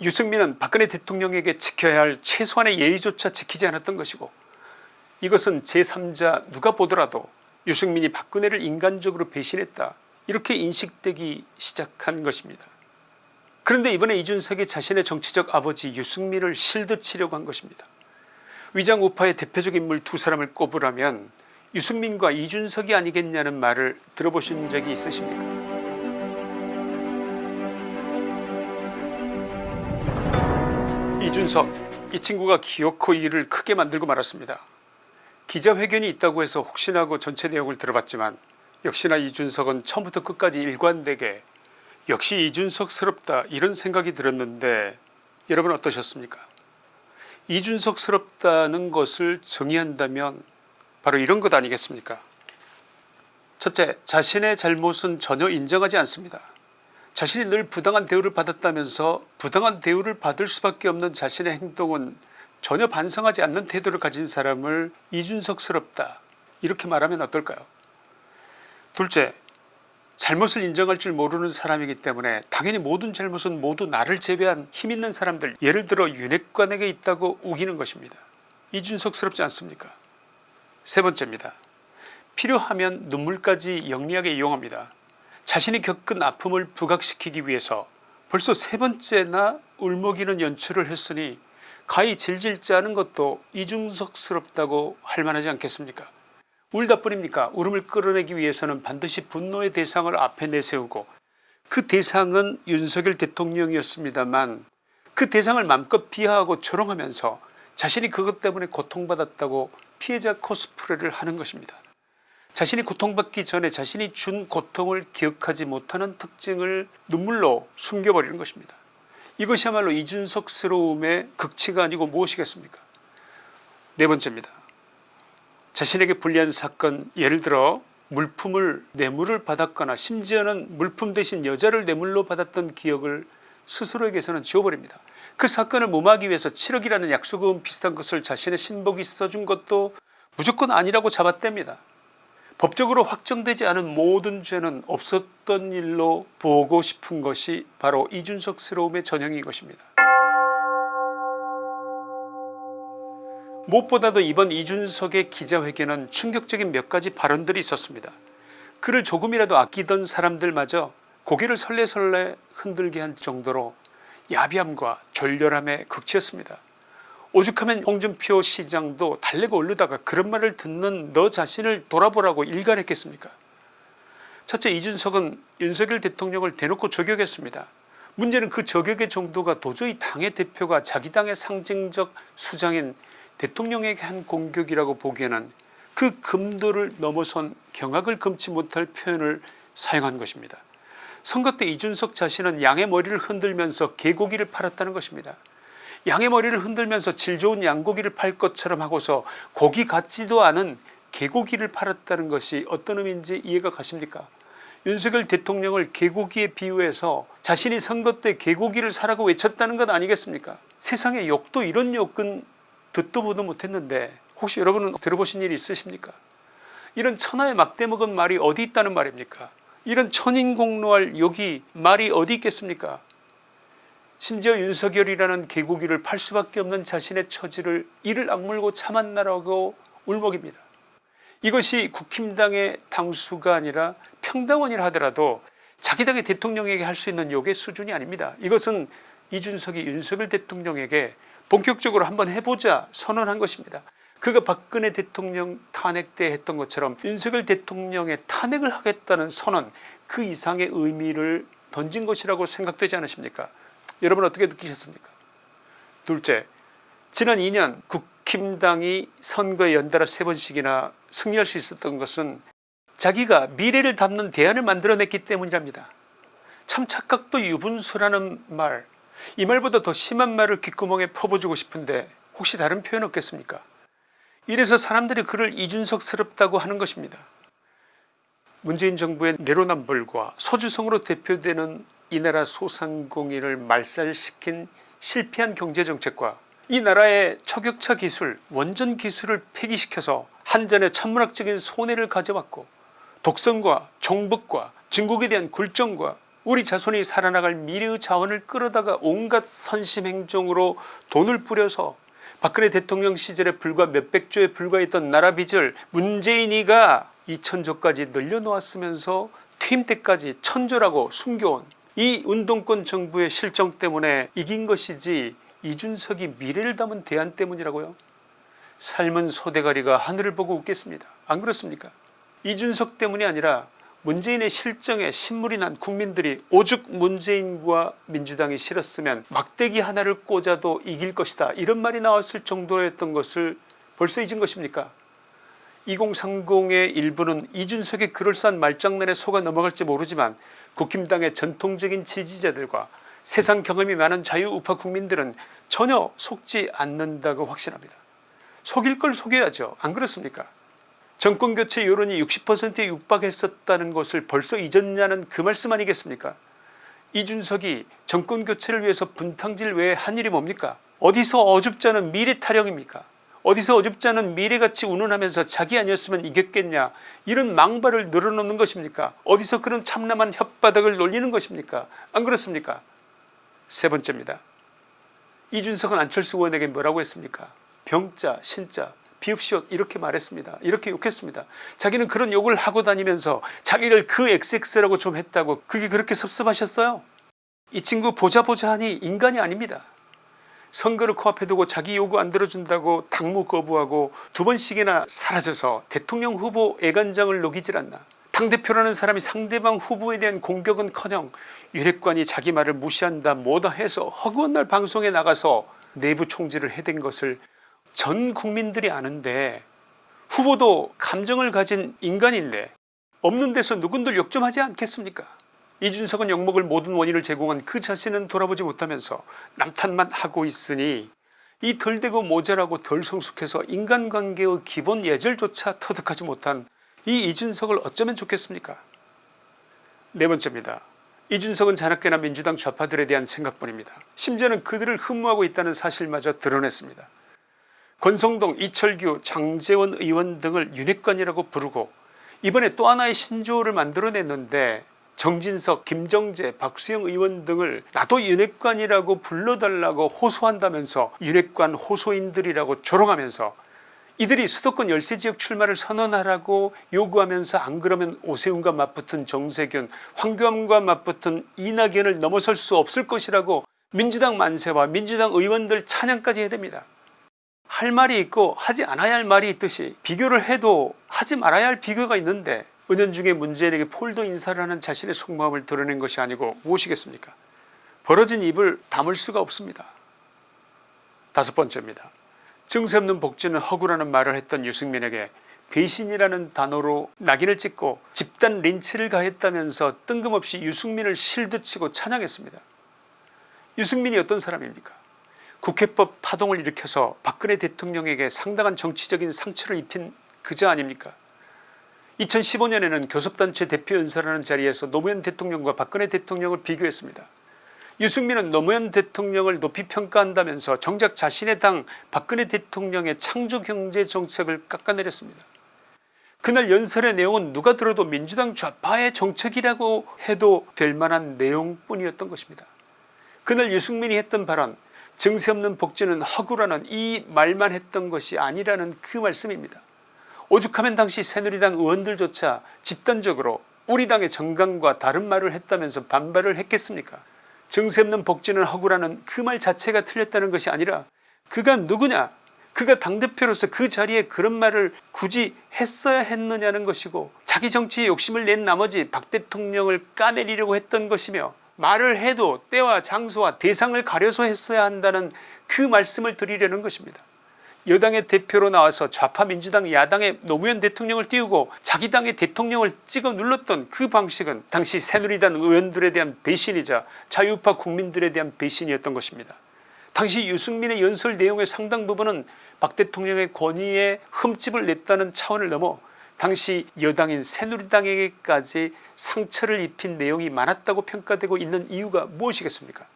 유승민은 박근혜 대통령에게 지켜야 할 최소한의 예의조차 지키지 않았던 것이고 이것은 제3자 누가 보더라도 유승민이 박근혜를 인간적으로 배신했다 이렇게 인식되기 시작한 것입니다. 그런데 이번에 이준석이 자신의 정치적 아버지 유승민을 실드 치려고 한 것입니다. 위장 우파의 대표적 인물 두 사람을 꼽으라면 유승민과 이준석이 아니겠냐는 말을 들어보신 적이 있으십니까 이준석 이 친구가 기어코 일을 크게 만들고 말았습니다. 기자회견이 있다고 해서 혹시나 하고 전체 내용을 들어봤지만 역시나 이준석은 처음부터 끝까지 일관되게 역시 이준석스럽다 이런 생각이 들었는데 여러분 어떠셨습니까 이준석스럽다는 것을 정의한다면 바로 이런 것 아니겠습니까 첫째 자신의 잘못은 전혀 인정하지 않습니다. 자신이 늘 부당한 대우를 받았다면서 부당한 대우를 받을 수밖에 없는 자신의 행동은 전혀 반성하지 않는 태도를 가진 사람을 이준석스럽다 이렇게 말하면 어떨까요 둘째 잘못을 인정할 줄 모르는 사람이기 때문에 당연히 모든 잘못은 모두 나를 제외한 힘있는 사람들 예를 들어 윤핵관에게 있다고 우기는 것입니다. 이준석스럽지 않습니까 세 번째입니다. 필요하면 눈물까지 영리하게 이용합니다. 자신이 겪은 아픔을 부각시키기 위해서 벌써 세 번째나 울먹이는 연출을 했으니 가히 질질 짜는 것도 이중석스럽다고 할 만하지 않겠습니까 울다 뿐입니까 울음을 끌어내기 위해서는 반드시 분노의 대상을 앞에 내세우고 그 대상은 윤석열 대통령이었습니다만 그 대상을 맘껏 비하하고 조롱하면서 자신이 그것 때문에 고통받았다고 피해자 코스프레를 하는 것입니다. 자신이 고통받기 전에 자신이 준 고통을 기억하지 못하는 특징을 눈물로 숨겨버리는 것입니다. 이것이야말로 이준석스러움의 극치가 아니고 무엇이겠습니까 네 번째입니다. 자신에게 불리한 사건 예를 들어 물품을 뇌물을 받았거나 심지어는 물품 대신 여자를 뇌물로 받았던 기억을 스스로에게서는 지워버립니다. 그 사건을 무마하기 위해서 7억이라는 약속금 비슷한 것을 자신의 신복이 써준 것도 무조건 아니라고 잡아댑니다. 법적으로 확정되지 않은 모든 죄는 없었던 일로 보고 싶은 것이 바로 이준석스러움의 전형인 것입니다. 무엇보다도 이번 이준석의 기자회견은 충격적인 몇 가지 발언들이 있었습니다. 그를 조금이라도 아끼던 사람들마저 고개를 설레설레 흔들게 한 정도로 야비함과 졸렬함의 극치였습니다. 오죽하면 홍준표 시장도 달래고 오르다가 그런 말을 듣는 너 자신을 돌아보라고 일갈했겠습니까 첫째 이준석은 윤석열 대통령을 대놓고 저격했습니다. 문제는 그 저격의 정도가 도저히 당의 대표가 자기 당의 상징적 수장인 대통령에게 한 공격이라고 보기에는 그 금도를 넘어선 경악을 금치 못할 표현을 사용한 것입니다. 선거 때 이준석 자신은 양의 머리를 흔들면서 개고기를 팔았다는 것입니다. 양의 머리를 흔들면서 질 좋은 양고기를 팔 것처럼 하고서 고기 같지도 않은 개고기를 팔았다는 것이 어떤 의미인지 이해가 가십니까? 윤석열 대통령을 개고기에 비유해서 자신이 선거 때 개고기를 사라고 외쳤다는 것 아니겠습니까? 세상에 욕도 이런 욕은 듣도 보도 못했는데 혹시 여러분은 들어보신 일이 있으십니까? 이런 천하의 막대 먹은 말이 어디 있다는 말입니까? 이런 천인공노할 욕이 말이 어디 있겠습니까 심지어 윤석열이라는 개고기를 팔 수밖에 없는 자신의 처지를 이를 악물고 참았나라고 울먹입니다. 이것이 국힘당의 당수가 아니라 평당원이라 하더라도 자기 당의 대통령에게 할 수 있는 욕의 수준이 아닙니다. 이것은 이준석이 윤석열 대통령에게 본격적으로 한번 해보자 선언한 것입니다. 그가 박근혜 대통령 탄핵 때 했던 것처럼 윤석열 대통령의 탄핵을 하겠다는 선언 그 이상의 의미를 던진 것이라고 생각되지 않으십니까 여러분 어떻게 느끼셨습니까 둘째 지난 2년 국힘당이 선거에 연달아 세 번씩이나 승리할 수 있었던 것은 자기가 미래를 담는 대안을 만들어냈기 때문이랍니다. 참 착각도 유분수라는 말 이 말보다 더 심한 말을 귓구멍에 퍼부주고 싶은데 혹시 다른 표현 없겠습니까 이래서 사람들이 그를 이준석스럽다고 하는 것입니다. 문재인 정부의 내로남불과 소주성으로 대표되는 이 나라 소상공인을 말살시킨 실패한 경제정책과 이 나라의 초격차 기술 원전 기술을 폐기시켜서 한전의 천문학적인 손해를 가져왔고 독선과 종북과 중국에 대한 굴정과 우리 자손이 살아나갈 미래의 자원을 끌어다가 온갖 선심행정으로 돈을 뿌려서 박근혜 대통령 시절에 불과 몇백 조에 불과했던 나라 빚을 문재인이가 2천조까지 늘려놓았으면서 퇴임 때까지 천조라고 숨겨온 이 운동권 정부의 실정 때문에 이긴 것이지 이준석이 미래를 담은 대안 때문이라고요? 삶은 소대가리가 하늘을 보고 웃겠습니다. 안 그렇습니까? 이준석 때문이 아니라 문재인의 실정에 신물이 난 국민들이 오죽 문재인과 민주당이 싫었으면 막대기 하나를 꽂아도 이길 것이다. 이런 말이 나왔을 정도였던 것을 벌써 잊은 것입니까 2030의 일부는 이준석의 그럴싸한 말장난에 속아 넘어갈지 모르지만 국힘당의 전통적인 지지자들과 세상 경험이 많은 자유우파 국민들은 전혀 속지 않는다고 확신합니다. 속일 걸 속여야죠. 안 그렇습니까? 정권교체 여론이 60%에 육박했었다는 것을 벌써 잊었냐는 그 말씀 아니겠습니까? 이준석이 정권교체를 위해서 분탕질 외에 한 일이 뭡니까? 어디서 어줍지 않은 미래 타령입니까 어디서 어줍지 않은 미래같이 운운하면서 자기 아니었으면 이겼겠냐? 이런 망발을 늘어놓는 것입니까? 어디서 그런 참남한 혓바닥을 놀리는 것입니까? 안 그렇습니까? 세 번째입니다. 이준석은 안철수 의원에게 뭐라고 했습니까? 병자 신자 비읍시옷 이렇게 말했습니다. 이렇게 욕했습니다. 자기는 그런 욕을 하고 다니면서 자기를 그 XX라고 좀 했다고 그게 그렇게 섭섭하셨어요? 이 친구 보자 보자 하니 인간이 아닙니다 선거를 코앞에 두고 자기 요구 안 들어준다고 당무 거부하고 두 번씩이나 사라져서 대통령 후보 애간장을 녹이질 않나. 당대표라는 사람이 상대방 후보에 대한 공격은커녕 윤핵관이 자기 말을 무시한다 뭐다 해서 허구한 날 방송에 나가서 내부 총질을 해댄 것을 전 국민들이 아는데 후보도 감정을 가진 인간인데 없는 데서 누군들 욕 좀 하지 않겠습니까 이준석은 욕먹을 모든 원인을 제공한 그 자신은 돌아보지 못하면서 남탓만 하고 있으니 이 덜되고 모자라고 덜 성숙해서 인간관계의 기본 예절조차 터득하지 못한 이 이준석을 어쩌면 좋겠습니까? 네 번째입니다. 이준석은 자나깨나 민주당 좌파들에 대한 생각뿐입니다. 심지어는 그들을 흠모하고 있다는 사실마저 드러냈습니다. 권성동 이철규 장재원 의원 등을 윤핵관이라고 부르고 이번에 또 하나의 신조어를 만들어냈는데 정진석 김정재 박수영 의원 등을 나도 윤핵관이라고 불러달라고 호소한다면서 윤핵관 호소인들이라고 조롱하면서 이들이 수도권 열세지역 출마를 선언하라고 요구하면서 안 그러면 오세훈과 맞붙은 정세균 황교안과 맞붙은 이낙연을 넘어설 수 없을 것이라고 민주당 만세와 민주당 의원들 찬양까지 해야 됩니다. 할 말이 있고 하지 않아야 할 말이 있듯이 비교를 해도 하지 말아야 할 비교가 있는데 은연중에 문재인에게 폴더 인사를 하는 자신의 속마음을 드러낸 것이 아니고 무엇이겠습니까 벌어진 입을 다물 수가 없습니다. 다섯 번째입니다. 증세 없는 복지는 허구라는 말을 했던 유승민에게 배신이라는 단어로 낙인을 찍고 집단 린치를 가했다면서 뜬금없이 유승민을 실드치고 찬양했습니다. 유승민이 어떤 사람입니까 국회법 파동을 일으켜서 박근혜 대통령에게 상당한 정치적인 상처를 입힌 그자 아닙니까 2015년에는 교섭단체 대표연설하는 자리에서 노무현 대통령과 박근혜 대통령을 비교했습니다. 유승민은 노무현 대통령을 높이 평가한다면서 정작 자신의 당 박근혜 대통령의 창조경제정책을 깎아내렸습니다. 그날 연설의 내용은 누가 들어도 민주당 좌파의 정책이라고 해도 될 만한 내용뿐이었던 것입니다. 그날 유승민이 했던 발언 증세 없는 복지는 허구라는 이 말만 했던 것이 아니라는 그 말씀입니다. 오죽하면 당시 새누리당 의원들조차 집단적으로 우리 당의 정강과 다른 말을 했다면서 반발을 했겠습니까 증세 없는 복지는 허구라는 그 말 자체가 틀렸다는 것이 아니라 그가 누구냐 그가 당대표로서 그 자리에 그런 말을 굳이 했어야 했느냐는 것이고 자기 정치에 욕심을 낸 나머지 박 대통령을 까내리려고 했던 것이며 말을 해도 때와 장소와 대상을 가려서 했어야 한다는 그 말씀을 드리려는 것입니다. 여당의 대표로 나와서 좌파 민주당 야당의 노무현 대통령을 띄우고 자기 당의 대통령을 찍어 눌렀던 그 방식은 당시 새누리당 의원들에 대한 배신이자 자유파 국민들에 대한 배신이었던 것입니다. 당시 유승민의 연설 내용의 상당 부분은 박 대통령의 권위에 흠집을 냈다는 차원을 넘어 당시 여당인 새누리당에게까지 상처를 입힌 내용이 많았다고 평가되고 있는 이유가 무엇이겠습니까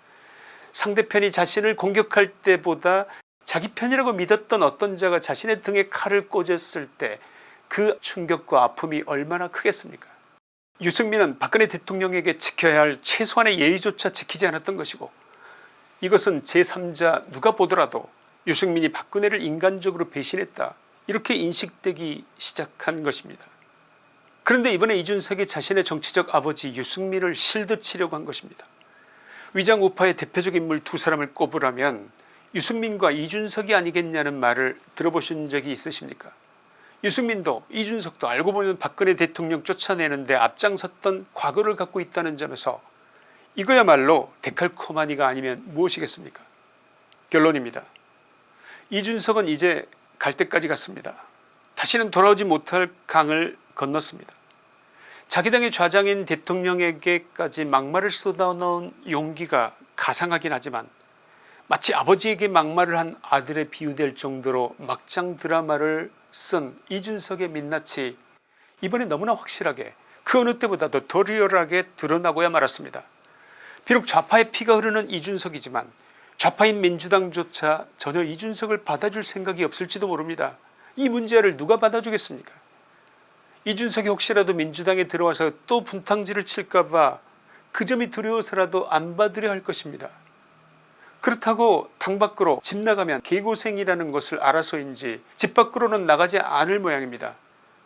상대편이 자신을 공격할 때보다 자기 편이라고 믿었던 어떤 자가 자신의 등에 칼을 꽂았을 때 그 충격과 아픔이 얼마나 크겠습니까 유승민은 박근혜 대통령에게 지켜야 할 최소한의 예의조차 지키지 않았던 것이고 이것은 제3자 누가 보더라도 유승민이 박근혜를 인간적으로 배신했다 이렇게 인식되기 시작한 것입니다. 그런데 이번에 이준석이 자신의 정치적 아버지 유승민을 실드 치려고 한 것입니다. 위장 우파의 대표적 인물 두 사람을 꼽으라면 유승민과 이준석이 아니겠냐는 말을 들어보신 적이 있으십니까 유승민도 이준석도 알고 보면 박근혜 대통령 쫓아내는데 앞장섰던 과거를 갖고 있다는 점에서 이거야말로 데칼코마니가 아니면 무엇이겠습니까 결론입니다. 이준석은 이제 갈 때까지 갔습니다. 다시는 돌아오지 못할 강을 건넜습니다. 자기 당의 좌장인 대통령에게까지 막말을 쏟아놓은 용기가 가상하긴 하지만 마치 아버지에게 막말을 한 아들에 비유될 정도로 막장 드라마를 쓴 이준석의 민낯이 이번에 너무나 확실하게 그 어느 때보다도 더 리얼하게 드러나고야 말았습니다. 비록 좌파의 피가 흐르는 이준석이지만 좌파인 민주당조차 전혀 이준석을 받아줄 생각이 없을지도 모릅니다. 이 문제를 누가 받아주겠습니까 이준석이 혹시라도 민주당에 들어와서 또 분탕질을 칠까봐 그 점이 두려워서라도 안 받으려 할 것입니다. 그렇다고 당 밖으로 집 나가면 개고생이라는 것을 알아서인지 집 밖으로는 나가지 않을 모양입니다.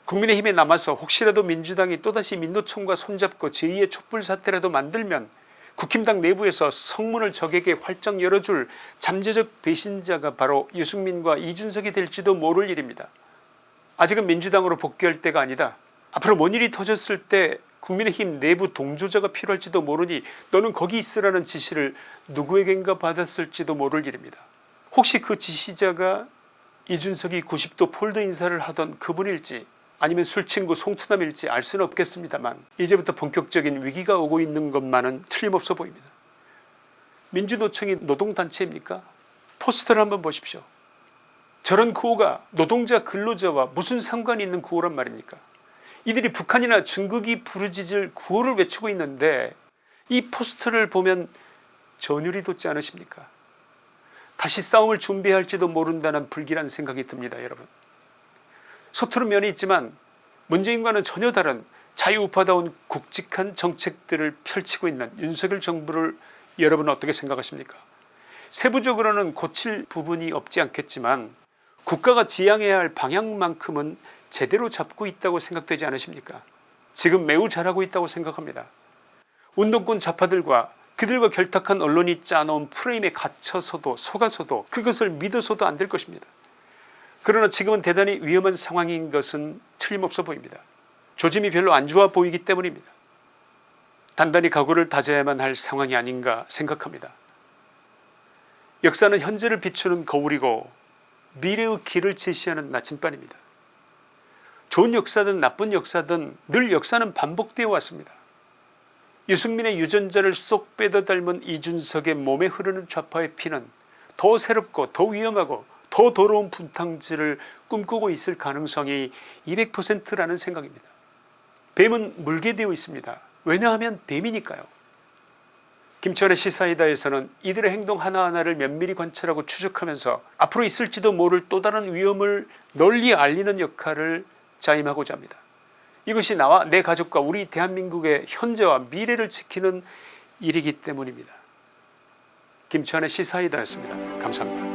국민의힘에 남아서 혹시라도 민주당이 또다시 민노총과 손잡고 제2의 촛불 사태라도 만들면 국힘당 내부에서 성문을 적에게 활짝 열어줄 잠재적 배신자가 바로 유승민과 이준석이 될지도 모를 일입니다. 아직은 민주당으로 복귀할 때가 아니다. 앞으로 뭔 일이 터졌을 때 국민의힘 내부 동조자가 필요할지도 모르니 너는 거기 있으라는 지시를 누구에겐가 받았을지도 모를 일입니다. 혹시 그 지시자가 이준석이 90도 폴더 인사를 하던 그분일지 아니면 술친구 송투남일지 알 수는 없겠습니다만 이제부터 본격적인 위기가 오고 있는 것만은 틀림없어 보입니다. 민주노총이 노동단체입니까 포스터를 한번 보십시오. 저런 구호가 노동자 근로자와 무슨 상관이 있는 구호란 말입니까 이들이 북한이나 중국이 부르짖을 구호를 외치고 있는데 이 포스터를 보면 전율이 돋지 않으십니까? 다시 싸움을 준비할지도 모른다는 불길한 생각이 듭니다 여러분. 서투른 면이 있지만 문재인과는 전혀 다른 자유우파다운 굵직한 정책들을 펼치고 있는 윤석열 정부를 여러분은 어떻게 생각하십니까? 세부적으로는 고칠 부분이 없지 않겠지만 국가가 지향해야 할 방향만큼은 제대로 잡고 있다고 생각되지 않으십니까 지금 매우 잘하고 있다고 생각합니다. 운동권 좌파들과 그들과 결탁한 언론이 짜놓은 프레임에 갇혀서도 속아서도 그것을 믿어서도 안 될 것입니다. 그러나 지금은 대단히 위험한 상황인 것은 틀림없어 보입니다. 조짐이 별로 안 좋아 보이기 때문입니다. 단단히 각오를 다져야만 할 상황이 아닌가 생각합니다. 역사는 현재를 비추는 거울이고 미래의 길을 제시하는 나침반입니다. 좋은 역사든 나쁜 역사든 늘 역사는 반복되어 왔습니다. 유승민의 유전자를 쏙 빼다 닮은 이준석의 몸에 흐르는 좌파의 피는 더 새롭고 더 위험하고 더 더러운 분탕질을 꿈꾸고 있을 가능성이 200%라는 생각입니다. 뱀은 물게 되어 있습니다. 왜냐하면 뱀이니까요. 김천의 시사이다에서는 이들의 행동 하나하나를 면밀히 관찰하고 추적하면서 앞으로 있을지도 모를 또 다른 위험을 널리 알리는 역할을 자임하고자 합니다. 이것이 나와 내 가족과 우리 대한민국의 현재와 미래를 지키는 일이기 때문입니다. 김천의 시사이다였습니다. 감사합니다.